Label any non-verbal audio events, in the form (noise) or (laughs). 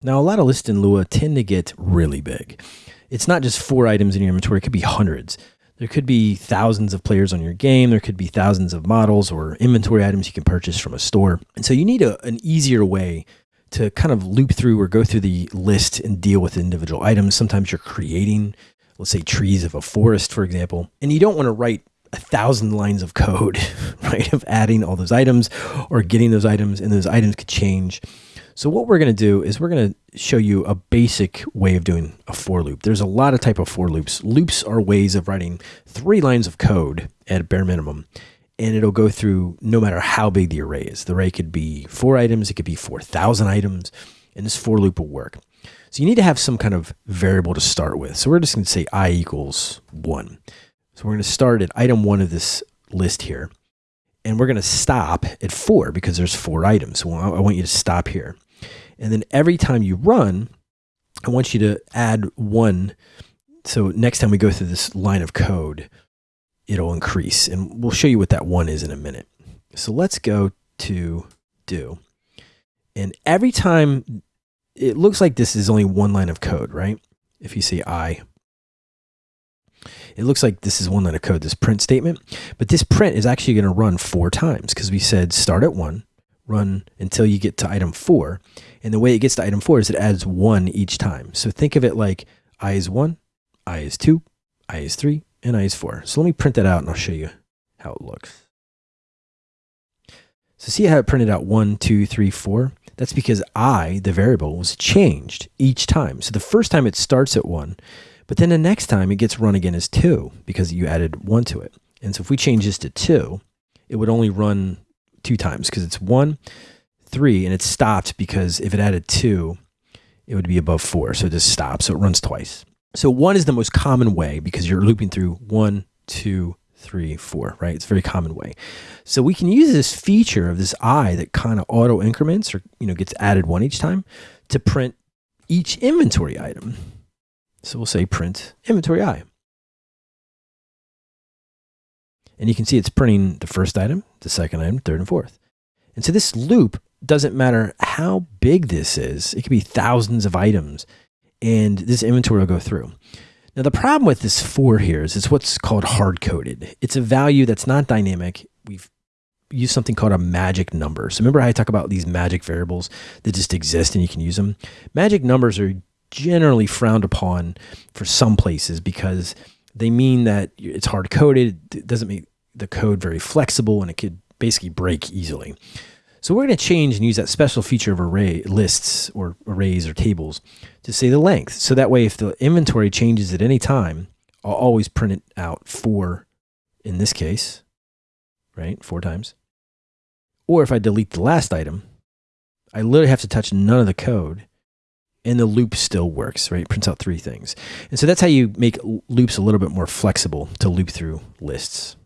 Now, a lot of lists in Lua tend to get really big. It's not just four items in your inventory, it could be hundreds. There could be thousands of players on your game. There could be thousands of models or inventory items you can purchase from a store. And so you need a, an easier way to kind of loop through or go through the list and deal with individual items. Sometimes you're creating, let's say, trees of a forest, for example, and you don't want to write a thousand lines of code, (laughs) right, of adding all those items or getting those items, and those items could change. So what we're going to do is we're going to show you a basic way of doing a for loop. There's a lot of type of for loops. Loops are ways of writing three lines of code at bare minimum, and it'll go through no matter how big the array is. The array could be four items, it could be 4,000 items, and this for loop will work. So you need to have some kind of variable to start with. So we're just going to say i equals one. So we're going to start at item one of this list here. And we're going to stop at four because there's four items. So I want you to stop here. And then every time you run, I want you to add one. So next time we go through this line of code, it'll increase. And we'll show you what that one is in a minute. So let's go to do. And every time it looks like this is only one line of code, right? If you say I, it looks like this is one line of code, this print statement, but this print is actually going to run four times because we said start at one, run until you get to item four. And the way it gets to item four is it adds one each time. So think of it like I is one, I is two, I is three, and I is four. So let me print that out and I'll show you how it looks. So see how it printed out one, two, three, four? That's because I, the variable, was changed each time. So the first time it starts at one, but then the next time it gets run again as two because you added one to it. And so if we change this to two, it would only run two times because it's one, three, and it stopped because if it added two, it would be above four. So it just stops. So it runs twice. So one is the most common way because you're looping through one, two, three, four, right? It's a very common way. So we can use this feature of this I that kind of auto increments or, you know, gets added one each time to print each inventory item. So we'll say print inventory I. And you can see it's printing the first item, the second item, third and fourth. And so this loop doesn't matter how big this is. It could be thousands of items and this inventory will go through. Now the problem with this four here is it's what's called hard coded. It's a value that's not dynamic. We've used something called a magic number. So remember how I talk about these magic variables that just exist and you can use them? Magic numbers are generally frowned upon for some places because they mean that it's hard coded. It doesn't make the code very flexible and it could basically break easily. So we're going to change and use that special feature of array lists or arrays or tables to say the length. So that way, if the inventory changes at any time, I'll always print it out four in this case, right? Four times. Or if I delete the last item, I literally have to touch none of the code and the loop still works, right? It prints out three things. And so that's how you make loops a little bit more flexible to loop through lists.